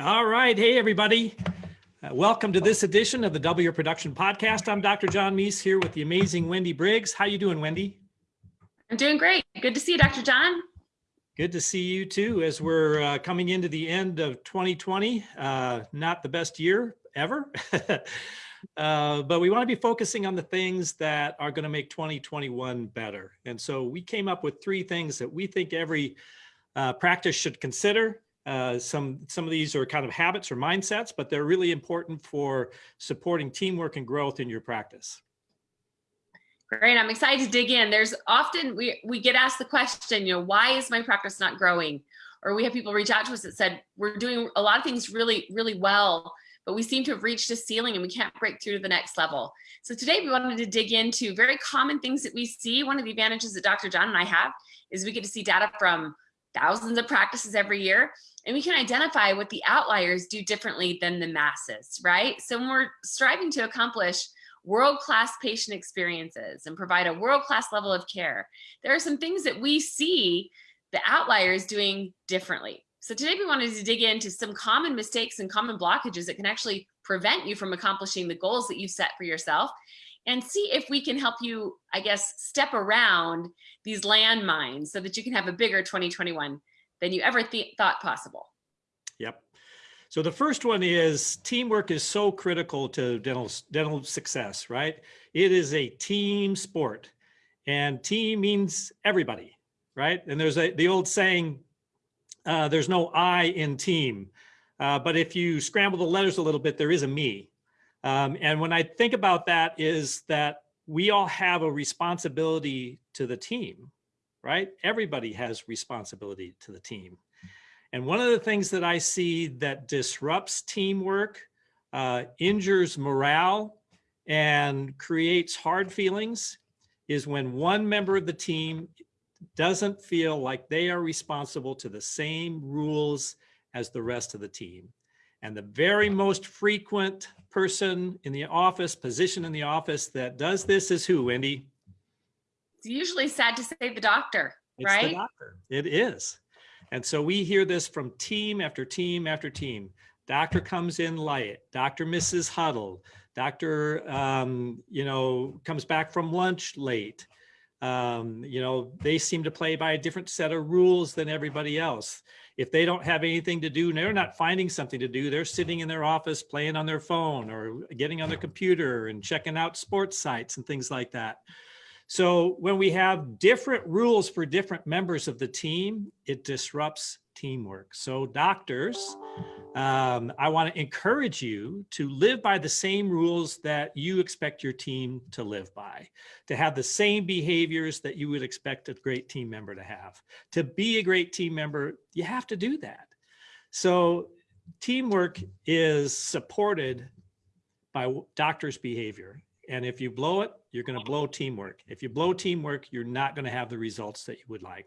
All right. Hey, everybody. Uh, welcome to this edition of the Double Your Production Podcast. I'm Dr. John Meis here with the amazing Wendy Briggs. How you doing, Wendy? I'm doing great. Good to see you, Dr. John. Good to see you too, as we're uh, coming into the end of 2020. Uh, not the best year ever, uh, but we want to be focusing on the things that are going to make 2021 better. And so we came up with three things that we think every uh, practice should consider uh, some some of these are kind of habits or mindsets, but they're really important for supporting teamwork and growth in your practice. Great, I'm excited to dig in. There's often we we get asked the question, you know, why is my practice not growing? Or we have people reach out to us that said we're doing a lot of things really really well, but we seem to have reached a ceiling and we can't break through to the next level. So today we wanted to dig into very common things that we see. One of the advantages that Dr. John and I have is we get to see data from thousands of practices every year and we can identify what the outliers do differently than the masses, right? So when we're striving to accomplish world-class patient experiences and provide a world-class level of care, there are some things that we see the outliers doing differently. So today we wanted to dig into some common mistakes and common blockages that can actually prevent you from accomplishing the goals that you've set for yourself and see if we can help you, I guess, step around these landmines so that you can have a bigger 2021 than you ever th thought possible. Yep. So the first one is teamwork is so critical to dental, dental success, right? It is a team sport and team means everybody, right? And there's a, the old saying, uh, there's no I in team. Uh, but if you scramble the letters a little bit, there is a me. Um, and when I think about that is that we all have a responsibility to the team, right? Everybody has responsibility to the team. And one of the things that I see that disrupts teamwork, uh, injures morale, and creates hard feelings is when one member of the team doesn't feel like they are responsible to the same rules as the rest of the team. And the very most frequent person in the office, position in the office that does this is who, Wendy? It's usually sad to say the doctor, it's right? The doctor. It is. And so we hear this from team after team after team. Doctor comes in light, doctor misses huddle, doctor, um, you know, comes back from lunch late. Um, you know, they seem to play by a different set of rules than everybody else. If they don't have anything to do, they're not finding something to do, they're sitting in their office playing on their phone or getting on their computer and checking out sports sites and things like that. So when we have different rules for different members of the team, it disrupts teamwork. So doctors, um, I want to encourage you to live by the same rules that you expect your team to live by, to have the same behaviors that you would expect a great team member to have. To be a great team member, you have to do that. So teamwork is supported by doctors' behavior. And if you blow it, you're going to blow teamwork. If you blow teamwork, you're not going to have the results that you would like.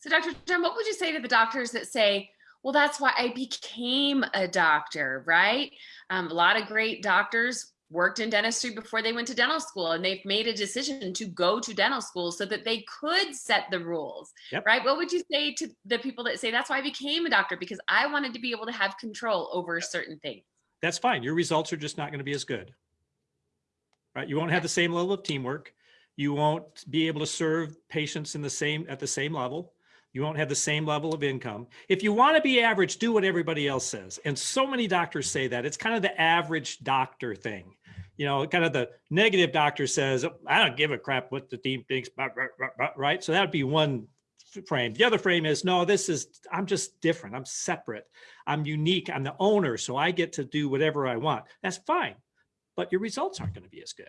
So Dr. John, what would you say to the doctors that say, well, that's why I became a doctor, right? Um, a lot of great doctors worked in dentistry before they went to dental school and they've made a decision to go to dental school so that they could set the rules, yep. right? What would you say to the people that say, that's why I became a doctor because I wanted to be able to have control over yep. certain things? That's fine. Your results are just not going to be as good right? You won't have the same level of teamwork. You won't be able to serve patients in the same at the same level. You won't have the same level of income. If you want to be average, do what everybody else says. And so many doctors say that. It's kind of the average doctor thing. You know, kind of the negative doctor says, I don't give a crap what the team thinks, right? So that would be one frame. The other frame is, no, this is, I'm just different. I'm separate. I'm unique. I'm the owner. So I get to do whatever I want. That's fine but your results aren't going to be as good.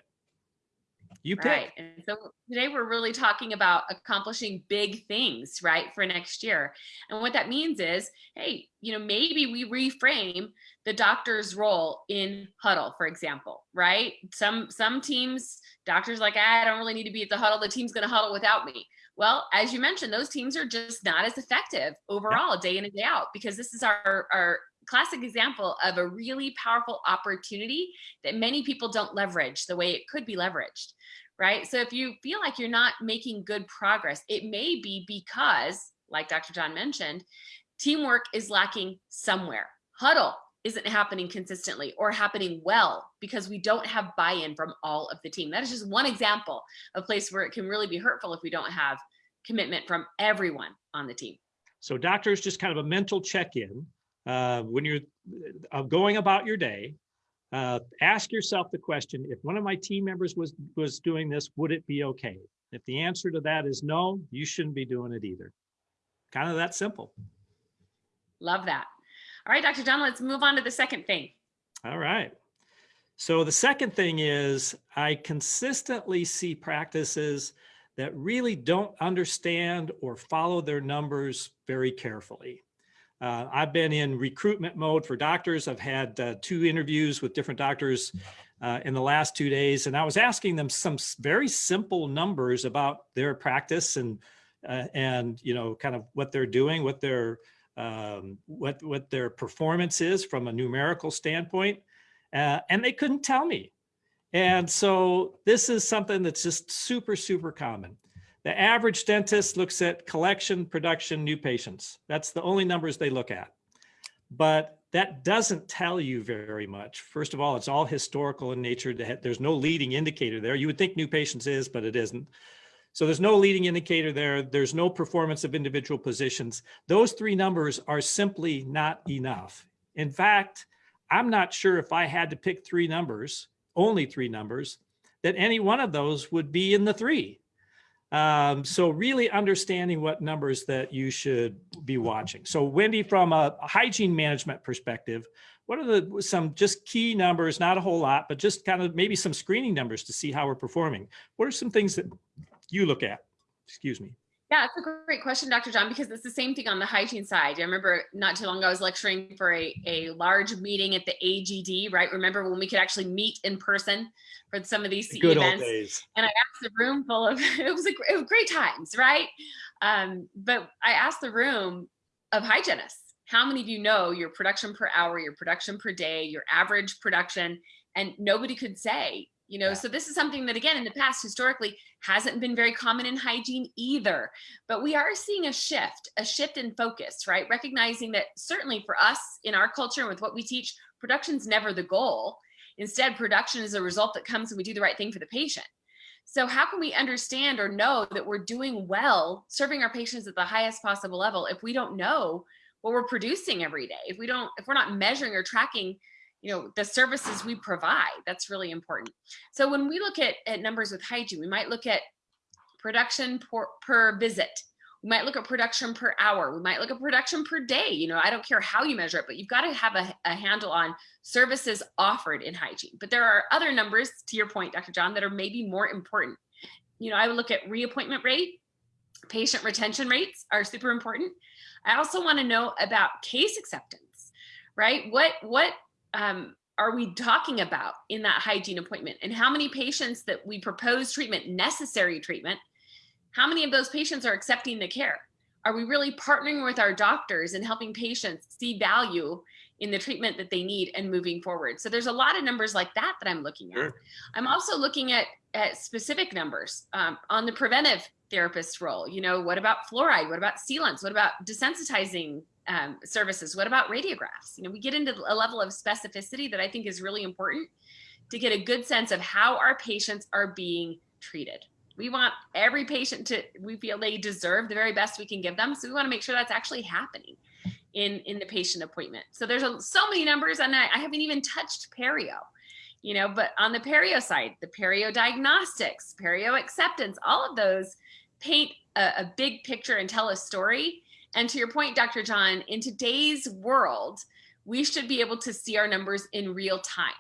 You pick. Right. And so today we're really talking about accomplishing big things, right, for next year. And what that means is, hey, you know, maybe we reframe the doctor's role in huddle, for example, right? Some some teams, doctors like, ah, I don't really need to be at the huddle. The team's going to huddle without me. Well, as you mentioned, those teams are just not as effective overall, day in and day out, because this is our our classic example of a really powerful opportunity that many people don't leverage the way it could be leveraged, right? So if you feel like you're not making good progress, it may be because, like Dr. John mentioned, Teamwork is lacking somewhere. Huddle isn't happening consistently or happening well because we don't have buy-in from all of the team. That is just one example of place where it can really be hurtful if we don't have commitment from everyone on the team. So doctors, just kind of a mental check-in. Uh, when you're uh, going about your day, uh, ask yourself the question, if one of my team members was, was doing this, would it be okay? If the answer to that is no, you shouldn't be doing it either. Kind of that simple. Love that. All right, Dr. John, let's move on to the second thing. All right. So the second thing is I consistently see practices that really don't understand or follow their numbers very carefully. Uh, I've been in recruitment mode for doctors. I've had uh, two interviews with different doctors uh, in the last two days, and I was asking them some very simple numbers about their practice and uh, and you know kind of what they're doing, what their um, what what their performance is from a numerical standpoint, uh, and they couldn't tell me. And so this is something that's just super, super common. The average dentist looks at collection, production, new patients. That's the only numbers they look at. But that doesn't tell you very much. First of all, it's all historical in nature. There's no leading indicator there. You would think new patients is, but it isn't. So there's no leading indicator there. There's no performance of individual positions. Those three numbers are simply not enough. In fact, I'm not sure if I had to pick three numbers only three numbers, that any one of those would be in the three. Um, so really understanding what numbers that you should be watching. So Wendy, from a hygiene management perspective, what are the some just key numbers, not a whole lot, but just kind of maybe some screening numbers to see how we're performing. What are some things that you look at? Excuse me. Yeah, it's a great question, Dr. John, because it's the same thing on the hygiene side. I remember not too long ago, I was lecturing for a, a large meeting at the AGD, right? Remember when we could actually meet in person for some of these CE Good events? Old days. And I asked the room full of, it was, a, it was great times, right? Um, but I asked the room of hygienists, how many of you know your production per hour, your production per day, your average production? And nobody could say, you know, yeah. so this is something that again, in the past, historically hasn't been very common in hygiene either, but we are seeing a shift, a shift in focus, right? Recognizing that certainly for us in our culture and with what we teach, production's never the goal. Instead, production is a result that comes when we do the right thing for the patient. So how can we understand or know that we're doing well serving our patients at the highest possible level if we don't know what we're producing every day? If we don't, if we're not measuring or tracking you know, the services we provide. That's really important. So when we look at, at numbers with hygiene, we might look at production per, per visit. We might look at production per hour. We might look at production per day. You know, I don't care how you measure it, but you've got to have a, a handle on services offered in hygiene. But there are other numbers, to your point, Dr. John, that are maybe more important. You know, I would look at reappointment rate, patient retention rates are super important. I also want to know about case acceptance, right? What what um, are we talking about in that hygiene appointment and how many patients that we propose treatment, necessary treatment, how many of those patients are accepting the care? Are we really partnering with our doctors and helping patients see value in the treatment that they need and moving forward? So there's a lot of numbers like that that I'm looking at. Sure. I'm also looking at, at specific numbers um, on the preventive therapist role. You know, what about fluoride? What about sealants? What about desensitizing um, services? What about radiographs? You know, we get into a level of specificity that I think is really important to get a good sense of how our patients are being treated. We want every patient to, we feel they deserve the very best we can give them. So we want to make sure that's actually happening in, in the patient appointment. So there's a, so many numbers and I, I haven't even touched perio, you know, but on the perio side, the perio diagnostics, perio acceptance, all of those paint a, a big picture and tell a story and to your point, Dr. John, in today's world, we should be able to see our numbers in real time.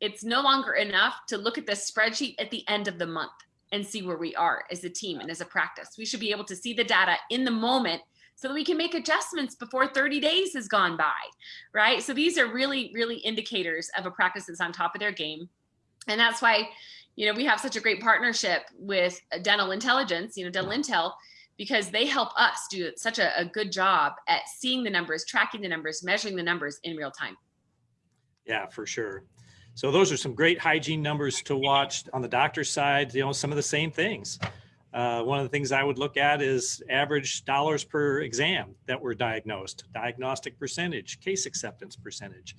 It's no longer enough to look at the spreadsheet at the end of the month and see where we are as a team and as a practice. We should be able to see the data in the moment so that we can make adjustments before 30 days has gone by, right? So these are really, really indicators of a practice that's on top of their game. And that's why, you know, we have such a great partnership with Dental Intelligence, you know, Dental Intel, because they help us do such a, a, good job at seeing the numbers, tracking the numbers, measuring the numbers in real time. Yeah, for sure. So those are some great hygiene numbers to watch on the doctor's side, you know, some of the same things. Uh, one of the things I would look at is average dollars per exam that were diagnosed, diagnostic percentage, case acceptance percentage.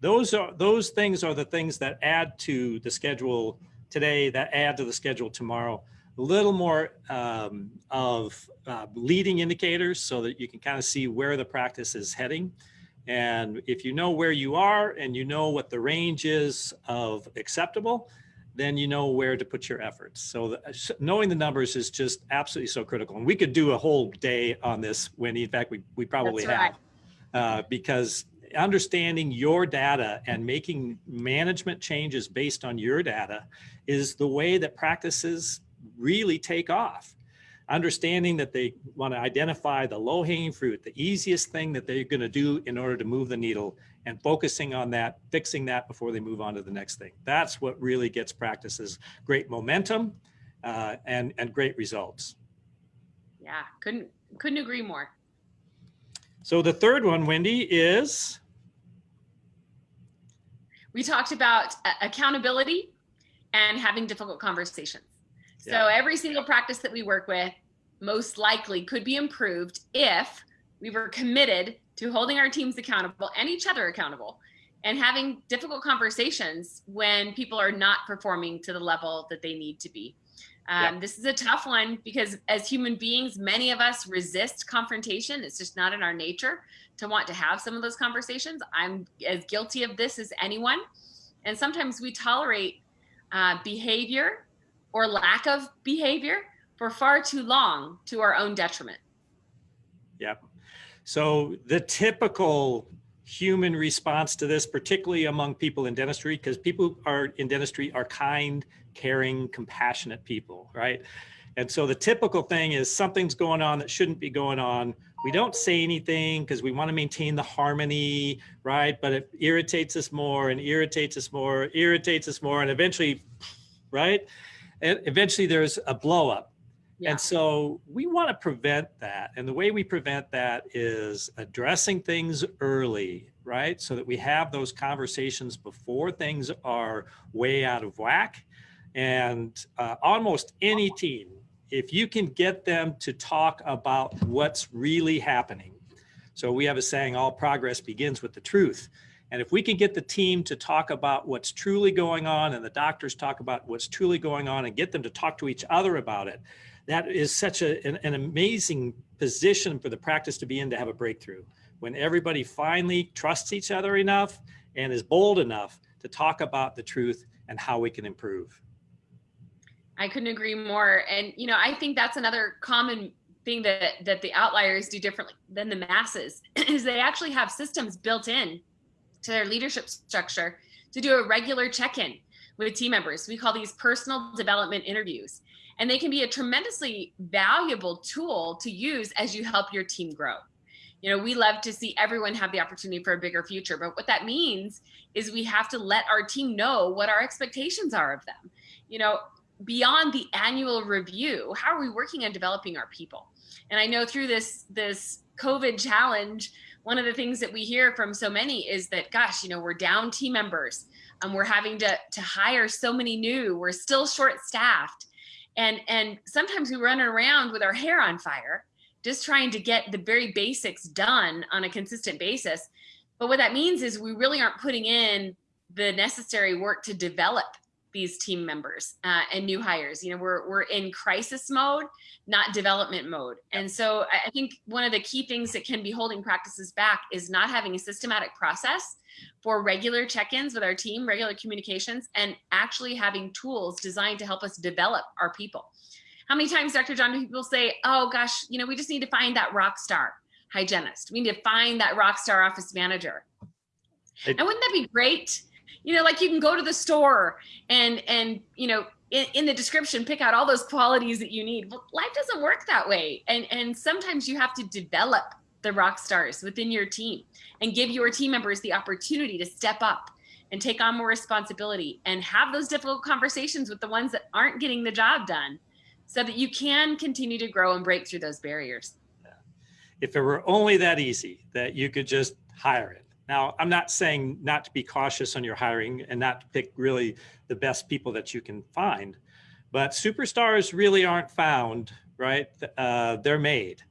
Those are those things are the things that add to the schedule today, that add to the schedule tomorrow. A little more um, of uh, leading indicators so that you can kind of see where the practice is heading. And if you know where you are and you know what the range is of acceptable, then you know where to put your efforts. So the, knowing the numbers is just absolutely so critical. And we could do a whole day on this, Wendy. In fact, we, we probably have. Uh, because understanding your data and making management changes based on your data is the way that practices really take off. Understanding that they want to identify the low hanging fruit, the easiest thing that they're going to do in order to move the needle and focusing on that, fixing that before they move on to the next thing. That's what really gets practices great momentum uh, and, and great results. Yeah, couldn't couldn't agree more. So the third one, Wendy, is We talked about uh, accountability and having difficult conversations. So every single practice that we work with most likely could be improved if we were committed to holding our teams accountable and each other accountable and having difficult conversations when people are not performing to the level that they need to be. Um, This is a tough one because as human beings, many of us resist confrontation. It's just not in our nature to want to have some of those conversations. I'm as guilty of this as anyone. And sometimes we tolerate uh, behavior or lack of behavior for far too long to our own detriment. Yep. So the typical human response to this, particularly among people in dentistry, because people are in dentistry are kind, caring, compassionate people, right? And so the typical thing is something's going on that shouldn't be going on. We don't say anything because we want to maintain the harmony, right? But it irritates us more and irritates us more, irritates us more, and eventually, right? And eventually there's a blow up. Yeah. And so we want to prevent that. And the way we prevent that is addressing things early, right? So that we have those conversations before things are way out of whack. And uh, almost any team, if you can get them to talk about what's really happening. So we have a saying, all progress begins with the truth. And if we can get the team to talk about what's truly going on and the doctors talk about what's truly going on and get them to talk to each other about it, that is such a, an, an amazing position for the practice to be in to have a breakthrough. When everybody finally trusts each other enough and is bold enough to talk about the truth and how we can improve. I couldn't agree more. And you know, I think that's another common thing that that the outliers do differently than the masses is they actually have systems built in to their leadership structure to do a regular check-in with team members. We call these personal development interviews. And they can be a tremendously valuable tool to use as you help your team grow. You know, we love to see everyone have the opportunity for a bigger future, but what that means is we have to let our team know what our expectations are of them. You know, beyond the annual review, how are we working on developing our people? And I know through this this COVID challenge, one of the things that we hear from so many is that, gosh, you know, we're down team members, and we're having to to hire so many new, we're still short staffed, and and sometimes we run around with our hair on fire, just trying to get the very basics done on a consistent basis. But what that means is we really aren't putting in the necessary work to develop these team members uh, and new hires. You know, we're we're in crisis mode, not development mode. And so I think one of the key things that can be holding practices back is not having a systematic process for regular check-ins with our team, regular communications, and actually having tools designed to help us develop our people. How many times, Dr. John, do people say, "Oh gosh, you know, we just need to find that rock star hygienist. We need to find that rock star office manager." It- and wouldn't that be great? You know, like you can go to the store and and you know in, in the description pick out all those qualities that you need. Life doesn't work that way, and and sometimes you have to develop the rock stars within your team and give your team members the opportunity to step up and take on more responsibility and have those difficult conversations with the ones that aren't getting the job done so that you can continue to grow and break through those barriers. If it were only that easy that you could just hire it. Now, I'm not saying not to be cautious on your hiring and not to pick really the best people that you can find, But superstars really aren't found, right? Uh, they're made.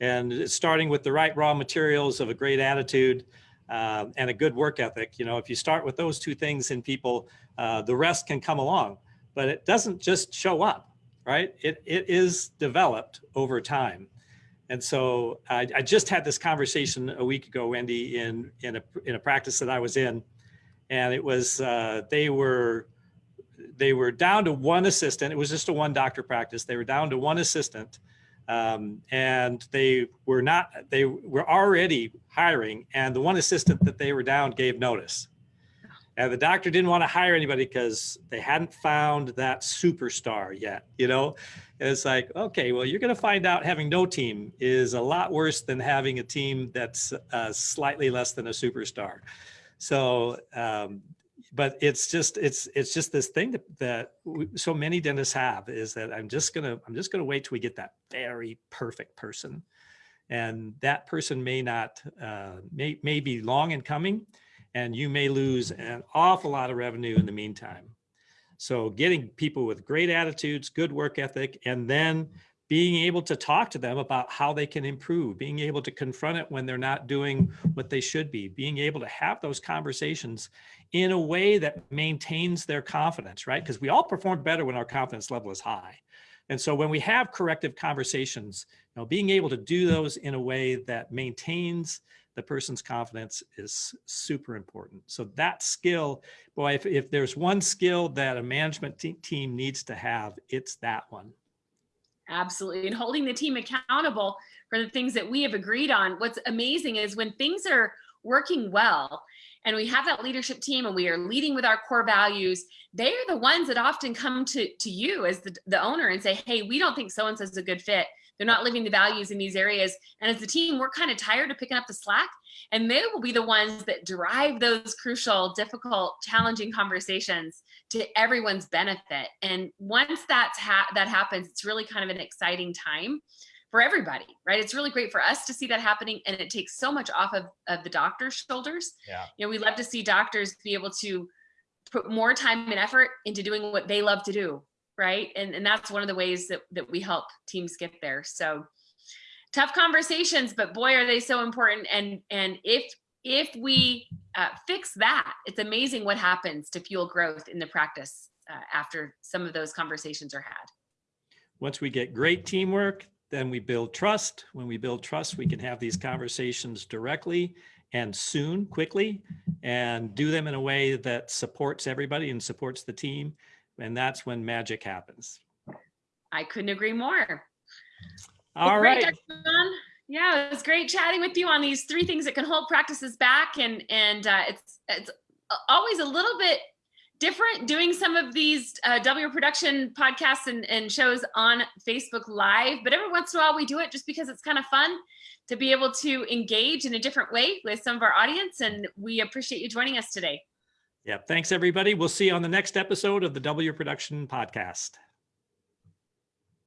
And starting with the right raw materials of a great attitude um, and a good work ethic. You know, if you start with those two things in people, uh, the rest can come along. But it doesn't just show up, right? It, it is developed over time. And so I, I just had this conversation a week ago, Wendy, in, in, a, in a practice that I was in. And it was, uh, they were, they were down to one assistant. It was just a one doctor practice. They were down to one assistant. Um, and they were not, they were already hiring and the one assistant that they were down gave notice. And the doctor didn't want to hire anybody because they hadn't found that superstar yet, you know? And it's like, okay, well, you're going to find out having no team is a lot worse than having a team that's uh, slightly less than a superstar. So, um, but it's just, it's, it's just this thing that, that so many dentists have is that I'm just going to, I'm just going to wait till we get that very perfect person. And that person may not, uh, may, may be long in coming and you may lose an awful lot of revenue in the meantime. So getting people with great attitudes, good work ethic, and then being able to talk to them about how they can improve, being able to confront it when they're not doing what they should be, being able to have those conversations in a way that maintains their confidence, right? Because we all perform better when our confidence level is high. And so when we have corrective conversations, you know, being able to do those in a way that maintains the person's confidence is super important. So that skill, boy, if, if there's one skill that a management te team needs to have, it's that one. Absolutely. And holding the team accountable for the things that we have agreed on. What's amazing is when things are working well and we have that leadership team and we are leading with our core values, they are the ones that often come to, to you as the, the owner and say, hey, we don't think so-and-so is a good fit. They're not living the values in these areas. And as a team, we're kind of tired of picking up the slack and they will be the ones that drive those crucial, difficult, challenging conversations to everyone's benefit. And once that's ha that happens, it's really kind of an exciting time for everybody, right? It's really great for us to see that happening and it takes so much off of, of the doctor's shoulders. Yeah. You know, we love to see doctors be able to put more time and effort into doing what they love to do, right? And, and that's one of the ways that, that we help teams get there. So tough conversations, but boy, are they so important. And, and if, if we uh, fix that, it's amazing what happens to fuel growth in the practice uh, after some of those conversations are had. Once we get great teamwork, then we build trust. When we build trust, we can have these conversations directly and soon, quickly, and do them in a way that supports everybody and supports the team. And that's when magic happens. I couldn't agree more. All well, right. Great, yeah, it was great chatting with you on these three things that can hold practices back, and and uh, it's it's always a little bit different doing some of these uh, W production podcasts and, and shows on Facebook Live, but every once in a while we do it just because it's kind of fun to be able to engage in a different way with some of our audience, and we appreciate you joining us today. Yeah, thanks everybody. We'll see you on the next episode of the W Production Podcast.